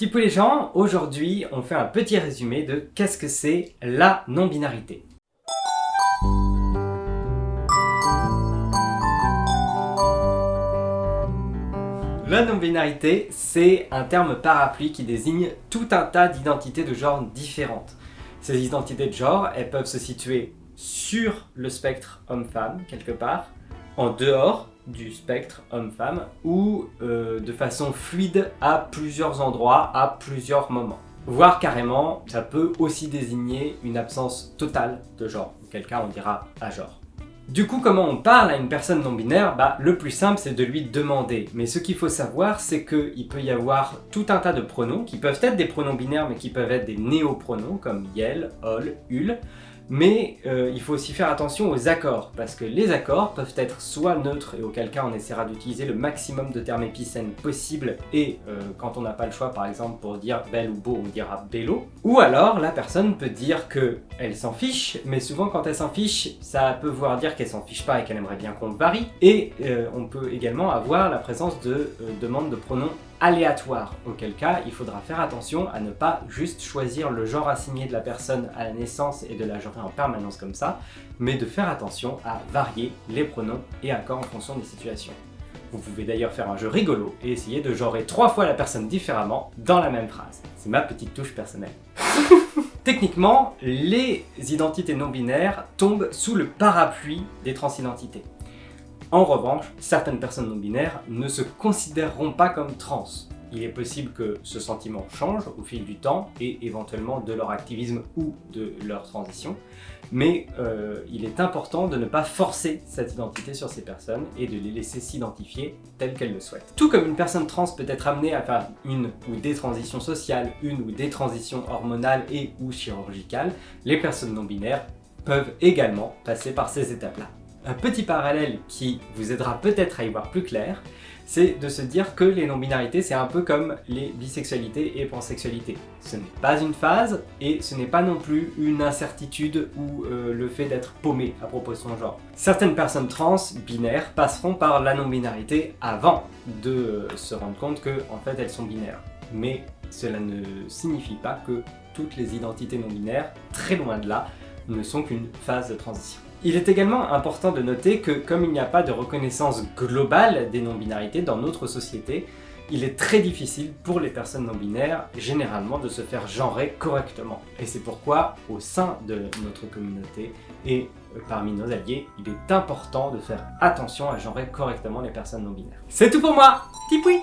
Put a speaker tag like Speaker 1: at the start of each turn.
Speaker 1: Tipou les gens, aujourd'hui on fait un petit résumé de qu'est-ce que c'est la non-binarité. La non-binarité, c'est un terme parapluie qui désigne tout un tas d'identités de genre différentes. Ces identités de genre, elles peuvent se situer sur le spectre homme-femme, quelque part, en dehors du spectre homme-femme, ou euh, de façon fluide à plusieurs endroits, à plusieurs moments. Voire carrément, ça peut aussi désigner une absence totale de genre, auquel cas on dira à genre. Du coup, comment on parle à une personne non-binaire? Bah, Le plus simple, c'est de lui demander. Mais ce qu'il faut savoir, c'est qu'il peut y avoir tout un tas de pronoms, qui peuvent être des pronoms binaires, mais qui peuvent être des néopronoms, comme yel, ol, ul, mais euh, il faut aussi faire attention aux accords, parce que les accords peuvent être soit neutres, et auquel cas on essaiera d'utiliser le maximum de termes épicènes possible, et euh, quand on n'a pas le choix, par exemple, pour dire belle ou beau, on dira bello, ou alors la personne peut dire que elle s'en fiche, mais souvent quand elle s'en fiche, ça peut vouloir dire qu'elle s'en fiche pas et qu'elle aimerait bien qu'on varie, et euh, on peut également avoir la présence de demandes de pronoms aléatoire, auquel cas il faudra faire attention à ne pas juste choisir le genre assigné de la personne à la naissance et de la genrer en permanence comme ça, mais de faire attention à varier les pronoms et accords en fonction des situations. Vous pouvez d'ailleurs faire un jeu rigolo et essayer de genrer trois fois la personne différemment dans la même phrase. C'est ma petite touche personnelle. Techniquement, les identités non binaires tombent sous le parapluie des transidentités. En revanche, certaines personnes non-binaires ne se considéreront pas comme trans. Il est possible que ce sentiment change au fil du temps et éventuellement de leur activisme ou de leur transition, mais euh, il est important de ne pas forcer cette identité sur ces personnes et de les laisser s'identifier telles qu'elles le souhaitent. Tout comme une personne trans peut être amenée à faire une ou des transitions sociales, une ou des transitions hormonales et ou chirurgicales, les personnes non-binaires peuvent également passer par ces étapes-là. Un petit parallèle qui vous aidera peut-être à y voir plus clair, c'est de se dire que les non-binarités, c'est un peu comme les bisexualités et pansexualités. Ce n'est pas une phase, et ce n'est pas non plus une incertitude ou euh, le fait d'être paumé à propos de son genre. Certaines personnes trans, binaires, passeront par la non-binarité avant de euh, se rendre compte que fait elles sont binaires. Mais cela ne signifie pas que toutes les identités non-binaires, très loin de là, ne sont qu'une phase de transition. Il est également important de noter que comme il n'y a pas de reconnaissance globale des non-binarités dans notre société, il est très difficile pour les personnes non-binaires, généralement, de se faire genrer correctement. Et c'est pourquoi, au sein de notre communauté et parmi nos alliés, il est important de faire attention à genrer correctement les personnes non-binaires. C'est tout pour moi Tipoui